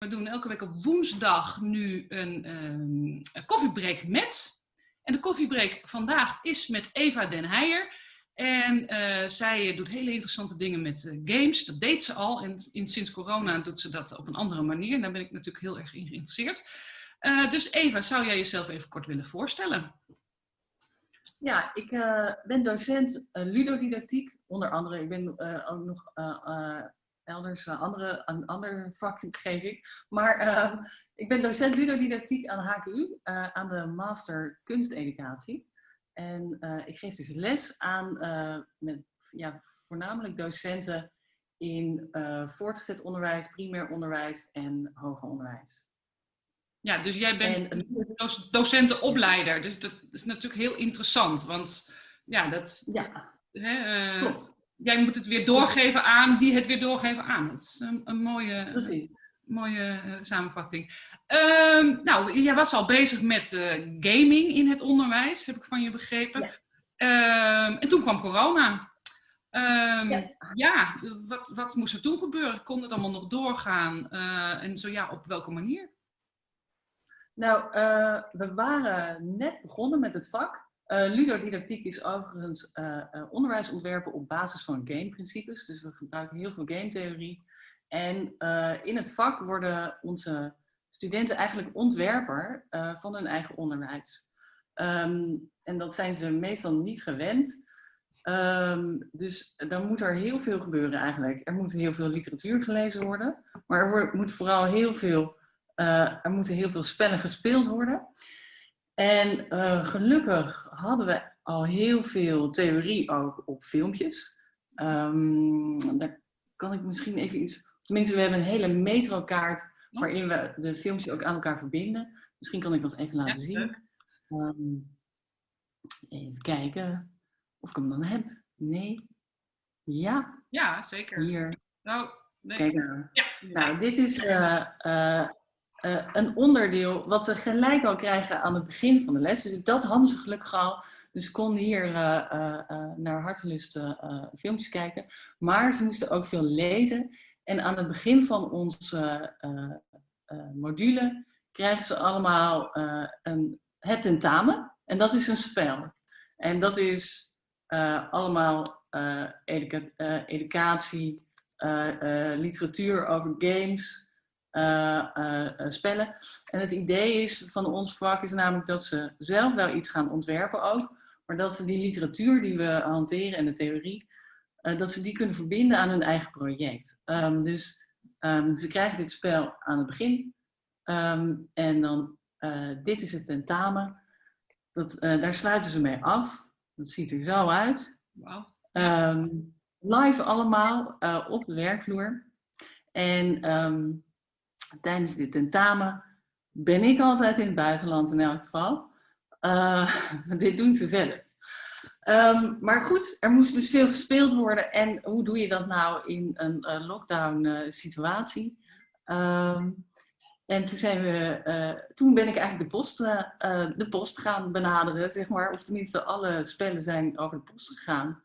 We doen elke week op woensdag nu een, um, een koffiebreak met. En de koffiebreak vandaag is met Eva Den Heijer. En uh, zij doet hele interessante dingen met uh, games. Dat deed ze al. En in, sinds corona doet ze dat op een andere manier. Daar ben ik natuurlijk heel erg in geïnteresseerd. Uh, dus Eva, zou jij jezelf even kort willen voorstellen? Ja, ik ben docent ludodidactiek. Onder andere, ik ben ook nog elders een, andere, een ander vak geef ik. Maar uh, ik ben docent ludodidactiek aan de HKU, uh, aan de master kunsteducatie. En uh, ik geef dus les aan met, ja, voornamelijk docenten in voortgezet onderwijs, primair onderwijs en hoger onderwijs. Ja, dus jij bent en, docentenopleider. Dus dat is natuurlijk heel interessant, want ja, dat... Ja, hè, klopt jij moet het weer doorgeven aan die het weer doorgeven aan. Dat is een, een mooie, mooie uh, samenvatting. Uh, nou, jij was al bezig met uh, gaming in het onderwijs, heb ik van je begrepen. Ja. Uh, en toen kwam corona. Ehm, ja, ja wat, wat, moest er toen gebeuren? Kon het allemaal nog doorgaan? Eh, en zo ja, op welke manier? Nou, we waren net begonnen met het vak. Uh, ludodidactiek is overigens uh, uh, onderwijsontwerpen op basis van gameprincipes. Dus we gebruiken heel veel gametheorie. En in het vak worden onze studenten eigenlijk ontwerper van hun eigen onderwijs. Um, en dat zijn ze meestal niet gewend. Um, dus dan moet er heel veel gebeuren eigenlijk. Er moet heel veel literatuur gelezen worden. Maar er moet vooral heel veel, er moeten heel veel spellen gespeeld worden. En uh, gelukkig hadden we al heel veel theorie ook op filmpjes. Um, daar kan ik misschien even iets... Tenminste, we hebben een hele metrokaart waarin we de filmpjes ook aan elkaar verbinden. Misschien kan ik dat even laten zien. Um, even kijken of ik hem dan heb. Nee. Ja. Ja, zeker. Hier. Nou, nee. Kijk nou. Ja. Nou, dit is uh, uh, uh, een onderdeel wat ze gelijk al krijgen aan het begin van de les. Dus dat hadden ze gelukkig al. Dus konden hier uh, uh, naar hartelust filmpjes kijken. Maar ze moesten ook veel lezen. En aan het begin van onze module krijgen ze allemaal een, het tentamen. En dat is een spel. En dat is allemaal educa educatie, literatuur over games... Uh, uh, spellen. En het idee is van ons vak is namelijk dat ze zelf wel iets gaan ontwerpen ook, maar dat ze die literatuur die we hanteren en de theorie, uh, dat ze die kunnen verbinden aan hun eigen project. Um, dus um, ze krijgen dit spel aan het begin um, en dan dit is het tentamen. Dat, daar sluiten ze mee af. Dat ziet er zo uit. Live allemaal op de werkvloer. En tijdens dit tentamen ben ik altijd in het buitenland in elk geval. Uh, dit doen ze zelf. Um, maar goed, er moest dus veel gespeeld worden. En hoe doe je dat nou in een uh, lockdown uh, situatie? Um, en toen, zijn we, toen ben ik eigenlijk de post, de post gaan benaderen, zeg maar. Of tenminste, alle spellen zijn over de post gegaan.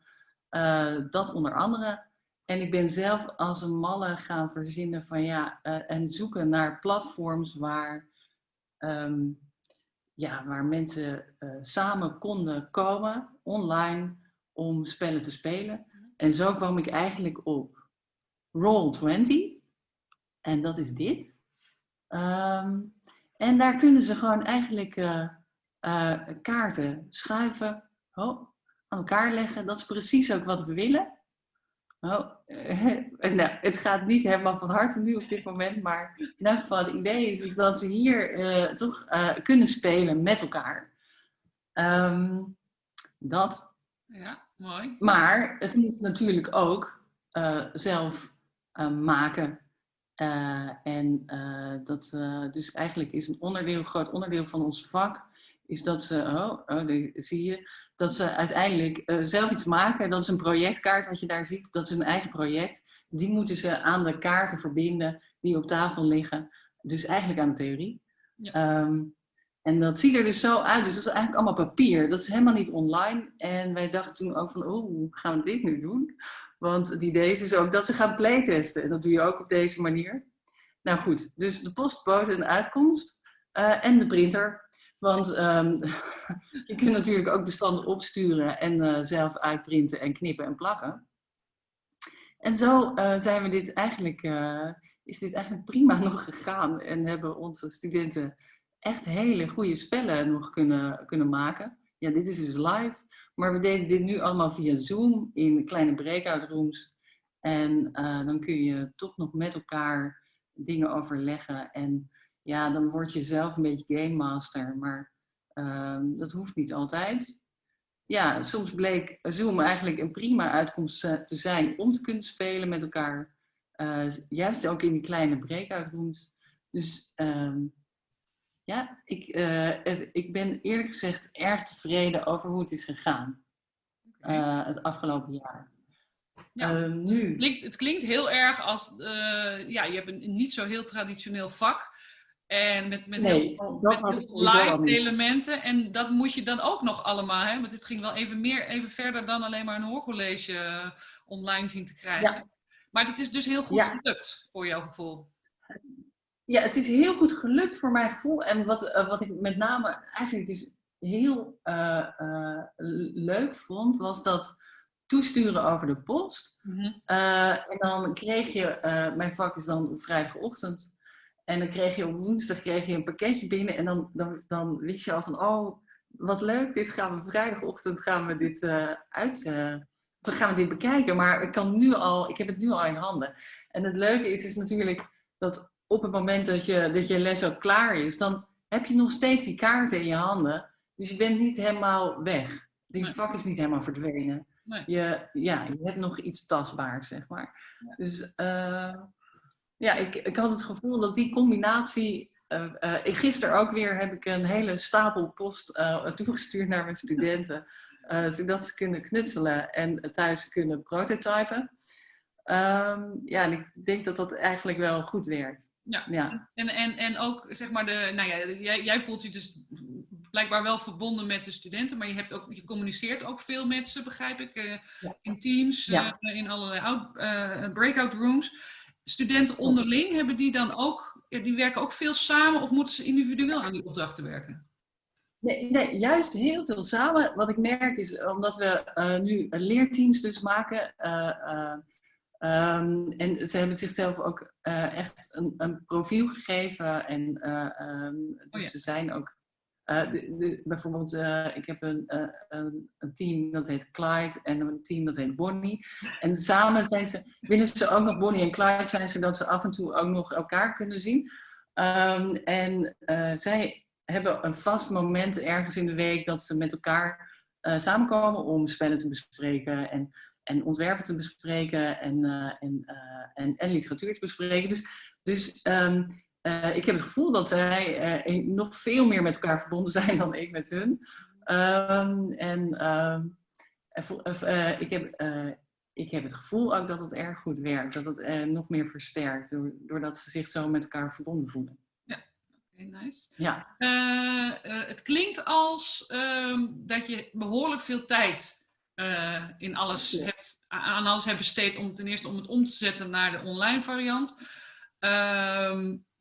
dat onder andere. En ik ben zelf als een malle gaan verzinnen van ja, uh, en zoeken naar platforms waar, um, ja, waar mensen uh, samen konden komen, online, om spellen te spelen. En zo kwam ik eigenlijk op Roll20. En dat is dit. Um, en daar kunnen ze gewoon eigenlijk uh, kaarten schuiven, aan elkaar leggen. Dat is precies ook wat we willen. Oh, nou, het gaat niet helemaal van harte nu op dit moment, maar in elk geval het idee is, is dat ze hier uh, toch uh, kunnen spelen met elkaar. Um, dat. Ja, mooi. Maar het moet natuurlijk ook uh, zelf maken. en dat dus eigenlijk is een onderdeel, groot onderdeel van ons vak, is dat ze, oh, oh zie je, dat ze uiteindelijk uh, zelf iets maken. Dat is een projectkaart wat je daar ziet. Dat is een eigen project. Die moeten ze aan de kaarten verbinden die op tafel liggen. Dus eigenlijk aan de theorie. Ja. Um, en dat ziet er dus zo uit. Dus dat is eigenlijk allemaal papier. Dat is helemaal niet online. En wij dachten toen ook van, oh, hoe gaan we dit nu doen? Want het idee is dus ook dat ze gaan playtesten. En dat doe je ook op deze manier. nou goed, dus de post bood een uitkomst en de printer. Want ehm, je kunt natuurlijk ook bestanden opsturen en zelf uitprinten en knippen en plakken. En zo zijn we dit eigenlijk, is dit eigenlijk prima nog gegaan en hebben onze studenten echt hele goede spellen nog kunnen, kunnen maken. Ja, dit is dus live, maar we deden dit nu allemaal via Zoom in kleine breakout rooms. En dan kun je toch nog met elkaar dingen overleggen. En ja, dan word je zelf een beetje game master, maar uh, dat hoeft niet altijd. Ja, soms bleek Zoom eigenlijk een prima uitkomst te zijn om te kunnen spelen met elkaar. Uh, juist ook in die kleine breakout rooms. Dus uh, ja, ik, uh, ik ben eerlijk gezegd erg tevreden over hoe het is gegaan. Uh, het afgelopen jaar. Ja, uh, nu. Het, klinkt, het klinkt heel erg als, ja, je hebt een niet zo heel traditioneel vak. En met, met nee, heel, met heel live elementen. En dat moet je dan ook nog allemaal, hè? Want dit ging wel even meer, even verder dan alleen maar een hoorcollege online zien te krijgen. Ja. Maar het is dus heel goed ja. gelukt, voor jouw gevoel. Ja, het is heel goed gelukt voor mijn gevoel. En wat, uh, wat ik met name eigenlijk dus heel uh, uh, leuk vond, was dat toesturen over de post. Mm -hmm. en dan kreeg je, mijn vak is dan vrijdagochtend. En dan kreeg je op woensdag kreeg je een pakketje binnen. En dan, dan, dan wist je al van, oh, wat leuk, dit gaan we vrijdagochtend gaan we dit uit dan gaan we dit bekijken. Maar ik, kan nu al, ik heb het nu al in handen. En het leuke is, is natuurlijk dat op het moment dat je, dat je les ook klaar is, dan heb je nog steeds die kaarten in je handen. Dus je bent niet helemaal weg. Die nee. vak is niet helemaal verdwenen. Nee. Je, ja, je hebt nog iets tastbaars, zeg maar. Ja. Dus uh, ja, ik, ik had het gevoel dat die combinatie... Uh, uh, gisteren ook weer heb ik een hele stapel post toegestuurd naar mijn studenten. zodat ze kunnen knutselen en thuis kunnen prototypen. Um, ja, en ik denk dat dat eigenlijk wel goed werkt. Ja. ja. En, en, en ook, zeg maar, de, nou ja, jij, jij voelt je dus blijkbaar wel verbonden met de studenten, maar je, hebt ook, je communiceert ook veel met ze, begrijp ik, uh, ja. in teams, ja. uh, in allerlei out, uh, breakout rooms. Studenten onderling, hebben die dan ook, die werken ook veel samen of moeten ze individueel aan die opdrachten werken? Nee, nee, juist heel veel samen. Wat ik merk is, omdat we nu leerteams dus maken, Um, en ze hebben zichzelf ook echt een, een, profiel gegeven. En um, dus oh ja. ze zijn ook. Uh, de, bijvoorbeeld, ik heb een, een, een, team dat heet Clyde en een team dat heet Bonnie. En samen zijn ze, willen ze ook nog Bonnie en Clyde zijn, zodat ze af en toe ook nog elkaar kunnen zien. Um, en zij hebben een vast moment ergens in de week dat ze met elkaar samenkomen om spellen te bespreken. En en ontwerpen te bespreken en, en, en, literatuur te bespreken. Dus, dus uh, ik heb het gevoel dat zij nog veel meer met elkaar verbonden zijn dan ik met hun. Um, en um, ik, heb, ik heb het gevoel ook dat het erg goed werkt, dat het nog meer versterkt, doordat ze zich zo met elkaar verbonden voelen. Ja, okay, nice. Ja. het klinkt als dat je behoorlijk veel tijd in alles hebt, aan alles hebt besteed om ten eerste om het om te zetten naar de online variant.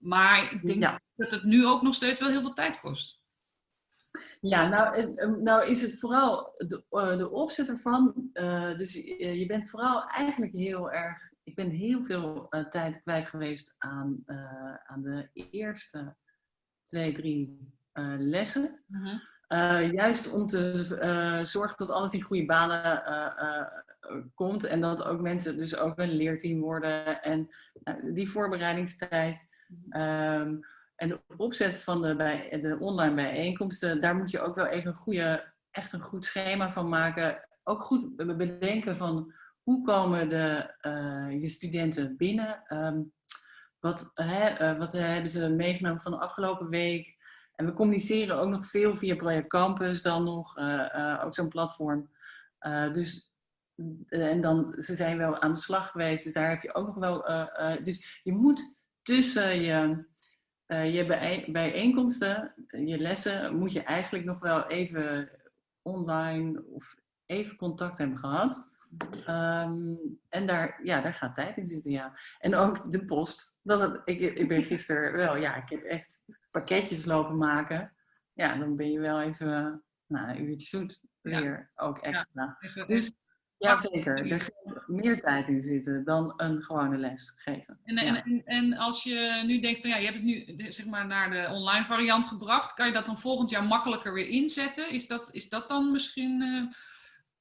Maar ik denk ja. dat het nu ook nog steeds wel heel veel tijd kost. Ja, nou, nou is het vooral de, de opzet ervan. Uh, dus je bent vooral eigenlijk heel erg. Ik ben heel veel tijd kwijt geweest aan, aan de eerste twee, drie lessen. Uh, juist om te zorgen dat alles in goede banen komt en dat ook mensen dus ook een leerteam worden en die voorbereidingstijd. Um, en de opzet van de, bij, de online bijeenkomsten, daar moet je ook wel even een goede, echt een goed schema van maken. Ook goed bedenken van hoe komen de, je studenten binnen? Um, wat, wat hebben ze meegenomen van de afgelopen week? En we communiceren ook nog veel via Project Campus dan nog, uh, uh, ook zo'n platform. Dus, en dan, ze zijn wel aan de slag geweest, dus daar heb je ook nog wel... dus je moet tussen je, je bij, bijeenkomsten, je lessen, moet je eigenlijk nog wel even online of even contact hebben gehad. Ehm, en daar, ja, daar gaat tijd in zitten, ja. En ook de post. Dat, ik, ik ben gisteren wel, ja, ik heb echt pakketjes lopen maken. Ja, dan ben je wel even nou, een uurtje zoet weer ook extra. Dus ja, zeker. Er gaat meer tijd in zitten dan een gewone les geven. En, en, en, als je nu denkt van ja, je hebt het nu zeg maar naar de online variant gebracht, kan je dat dan volgend jaar makkelijker weer inzetten? Is dat, is dat dan misschien.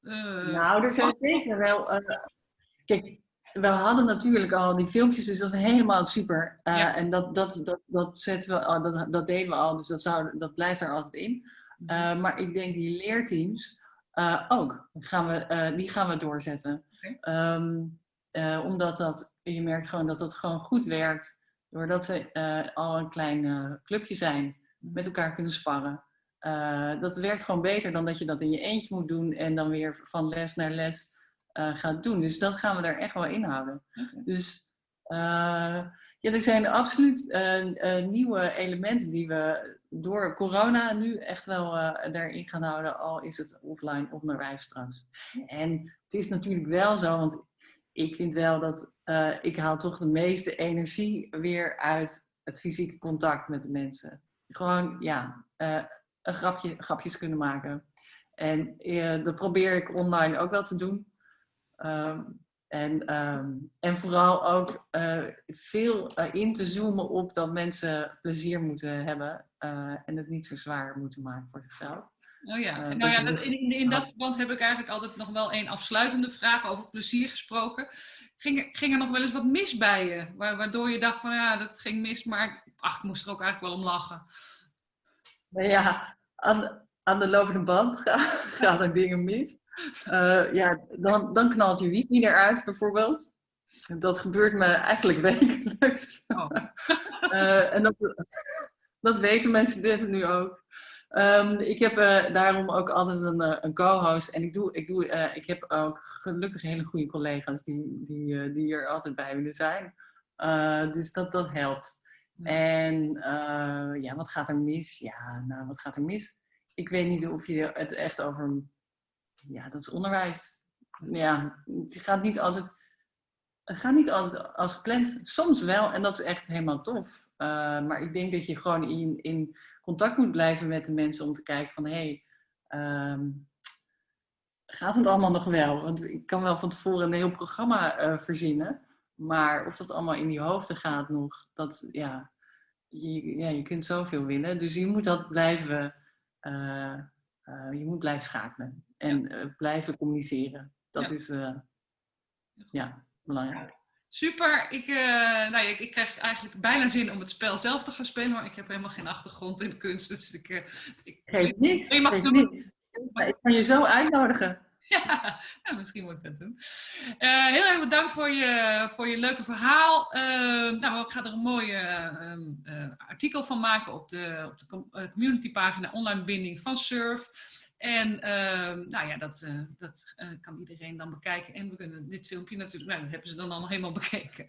Uh, nou, er zijn zeker wel. Uh, kijk, we hadden natuurlijk al die filmpjes, dus dat is helemaal super. Uh, En dat, dat, dat, dat, zetten we, dat, dat deden we al, dus dat, zou, dat blijft er altijd in. Mhm. maar ik denk die leerteams uh, ook. Gaan we, uh, die gaan we doorzetten. Okay. Um, uh, eh, omdat dat, je merkt gewoon dat dat gewoon goed werkt. Doordat ze al een klein clubje zijn. Met elkaar kunnen sparren. dat werkt gewoon beter dan dat je dat in je eentje moet doen. En dan weer van les naar les gaat doen. Dus dat gaan we er echt wel in houden. Okay. Dus ja, er zijn absoluut nieuwe elementen die we door corona nu echt wel uh, daarin gaan houden, al is het offline onderwijs straks. En het is natuurlijk wel zo, want ik vind wel dat ik haal toch de meeste energie weer uit het fysieke contact met de mensen. Gewoon, ja, een grapje, grapjes kunnen maken. En dat probeer ik online ook wel te doen. Um, en, um, en vooral ook uh, veel uh, in te zoomen op dat mensen plezier moeten hebben uh, en het niet zo zwaar moeten maken voor zichzelf. Oh ja, nou ja, dat, in, in, dat verband heb ik eigenlijk altijd nog wel een afsluitende vraag over plezier gesproken. Ging, ging er nog wel eens wat mis bij je? Waardoor je dacht van ja, dat ging mis, maar ach, ik moest er ook eigenlijk wel om lachen. Nou ja, aan, aan de lopende band gaan er dingen mis. Uh, ja, dan, dan knalt je wifi eruit bijvoorbeeld. Dat gebeurt me eigenlijk wekelijks. Oh. uh, en dat, dat weten mijn studenten nu ook. Um, ik heb uh, daarom ook altijd een, een co-host. En ik, doe, ik, doe, ik heb ook gelukkig hele goede collega's die, die, die er altijd bij willen zijn. dus dat, dat helpt. En ja, wat gaat er mis? Ja, nou, wat gaat er mis? Ik weet niet of je het echt over ja, dat is onderwijs. Ja, het gaat niet altijd, het gaat niet altijd als gepland. Soms wel, en dat is echt helemaal tof. Uh, maar ik denk dat je gewoon in, in contact moet blijven met de mensen om te kijken van, hé, hey, um, gaat het allemaal nog wel? Want ik kan wel van tevoren een heel programma uh, verzinnen. Maar of dat allemaal in je hoofden gaat nog, dat, ja, je, ja, je kunt zoveel winnen. Dus je moet dat blijven, uh, je moet blijven schakelen en blijven communiceren. Dat ja. is ja, belangrijk. Super. Ik, uh, nou ja, ik, ik, krijg eigenlijk bijna zin om het spel zelf te gaan spelen, maar ik heb helemaal geen achtergrond in de kunst. Dus ik, ik, geef niks. Ik, niks. ik kan je zo uitnodigen. Ja, misschien moet ik dat doen. Uh, heel erg bedankt voor je, voor je leuke verhaal. Uh, nou, ik ga er een mooi uh, artikel van maken op de, op de communitypagina online binding van Surf. En uh, nou ja, dat, uh, dat kan iedereen dan bekijken. En we kunnen dit filmpje natuurlijk, nou, dat hebben ze dan al helemaal bekeken.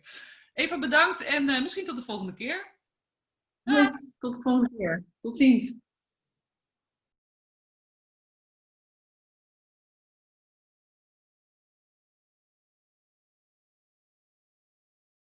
Even bedankt en misschien tot de volgende keer. Tot de volgende keer. Tot ziens.